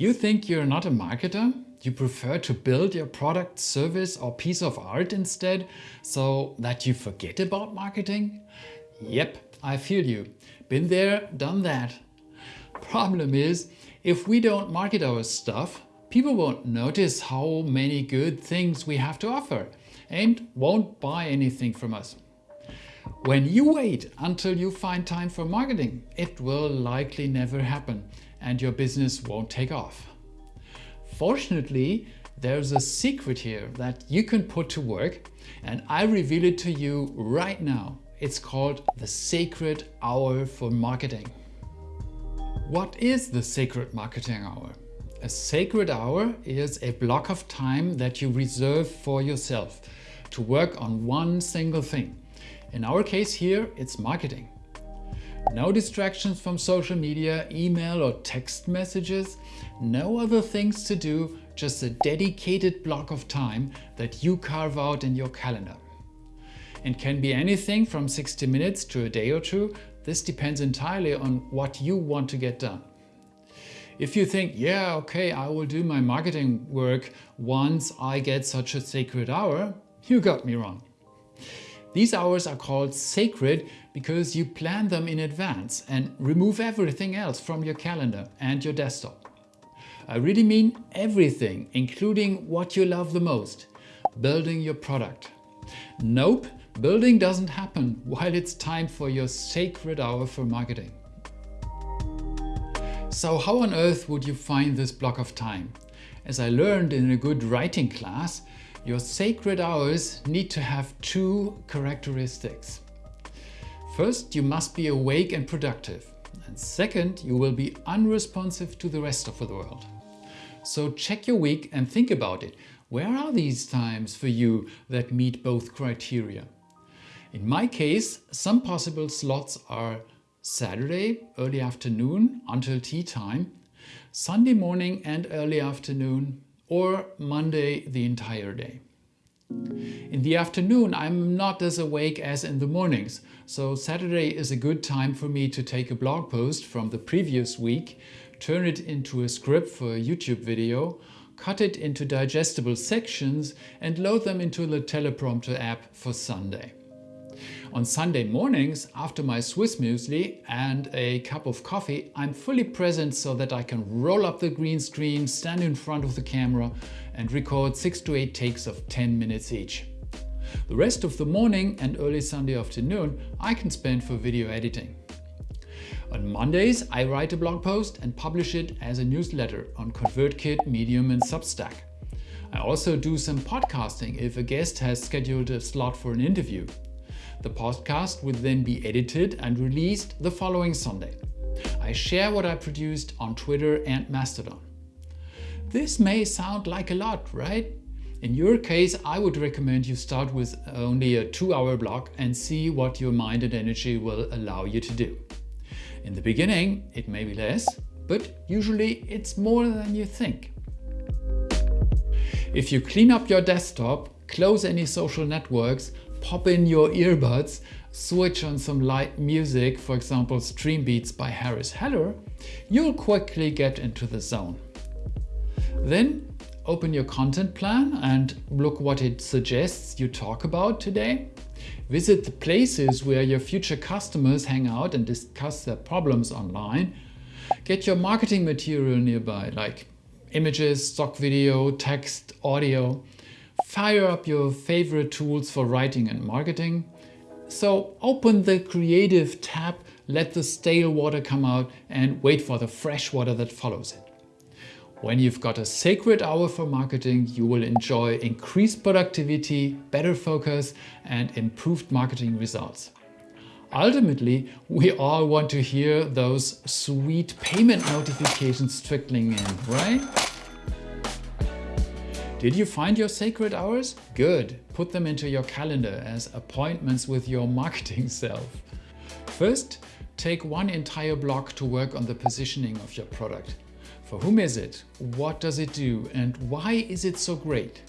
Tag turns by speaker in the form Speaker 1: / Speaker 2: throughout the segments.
Speaker 1: You think you're not a marketer? You prefer to build your product, service or piece of art instead, so that you forget about marketing? Yep, I feel you. Been there, done that. Problem is, if we don't market our stuff, people won't notice how many good things we have to offer and won't buy anything from us. When you wait until you find time for marketing, it will likely never happen and your business won't take off. Fortunately, there's a secret here that you can put to work and I reveal it to you right now. It's called the Sacred Hour for Marketing. What is the Sacred Marketing Hour? A sacred hour is a block of time that you reserve for yourself to work on one single thing. In our case here, it's marketing. No distractions from social media, email or text messages, no other things to do, just a dedicated block of time that you carve out in your calendar. It can be anything from 60 minutes to a day or two. This depends entirely on what you want to get done. If you think, yeah, okay, I will do my marketing work once I get such a sacred hour, you got me wrong. These hours are called sacred because you plan them in advance and remove everything else from your calendar and your desktop. I really mean everything, including what you love the most, building your product. Nope, building doesn't happen while it's time for your sacred hour for marketing. So how on earth would you find this block of time? As I learned in a good writing class, your sacred hours need to have two characteristics. First, you must be awake and productive. And second, you will be unresponsive to the rest of the world. So check your week and think about it. Where are these times for you that meet both criteria? In my case, some possible slots are Saturday, early afternoon until tea time, Sunday morning and early afternoon, or Monday the entire day. In the afternoon I'm not as awake as in the mornings, so Saturday is a good time for me to take a blog post from the previous week, turn it into a script for a YouTube video, cut it into digestible sections and load them into the teleprompter app for Sunday. On Sunday mornings, after my Swiss muesli and a cup of coffee, I'm fully present so that I can roll up the green screen, stand in front of the camera and record 6 to 8 takes of 10 minutes each. The rest of the morning and early Sunday afternoon I can spend for video editing. On Mondays, I write a blog post and publish it as a newsletter on ConvertKit, Medium and Substack. I also do some podcasting if a guest has scheduled a slot for an interview. The podcast will then be edited and released the following Sunday. I share what I produced on Twitter and Mastodon. This may sound like a lot, right? In your case, I would recommend you start with only a two-hour block and see what your mind and energy will allow you to do. In the beginning, it may be less, but usually it's more than you think. If you clean up your desktop, close any social networks, pop in your earbuds, switch on some light music, for example Stream Beats by Harris Heller, you'll quickly get into the zone. Then open your content plan and look what it suggests you talk about today. Visit the places where your future customers hang out and discuss their problems online. Get your marketing material nearby, like images, stock video, text, audio. Fire up your favorite tools for writing and marketing. So open the creative tab, let the stale water come out and wait for the fresh water that follows it. When you've got a sacred hour for marketing, you will enjoy increased productivity, better focus and improved marketing results. Ultimately, we all want to hear those sweet payment notifications trickling in, right? Did you find your sacred hours? Good. Put them into your calendar as appointments with your marketing self. First, take one entire block to work on the positioning of your product. For whom is it? What does it do? And why is it so great?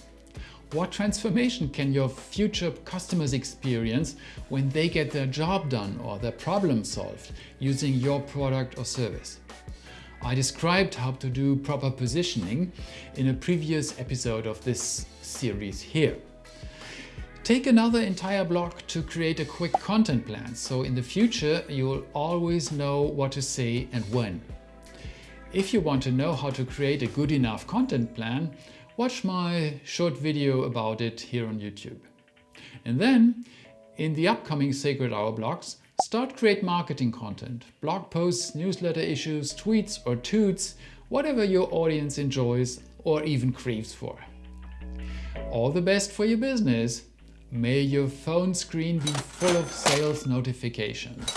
Speaker 1: What transformation can your future customers experience when they get their job done or their problem solved using your product or service? I described how to do proper positioning in a previous episode of this series here. Take another entire block to create a quick content plan, so in the future you'll always know what to say and when. If you want to know how to create a good enough content plan, watch my short video about it here on YouTube. And then, in the upcoming Sacred Hour blocks, start create marketing content, blog posts, newsletter issues, tweets or toots, whatever your audience enjoys or even craves for. All the best for your business! May your phone screen be full of sales notifications.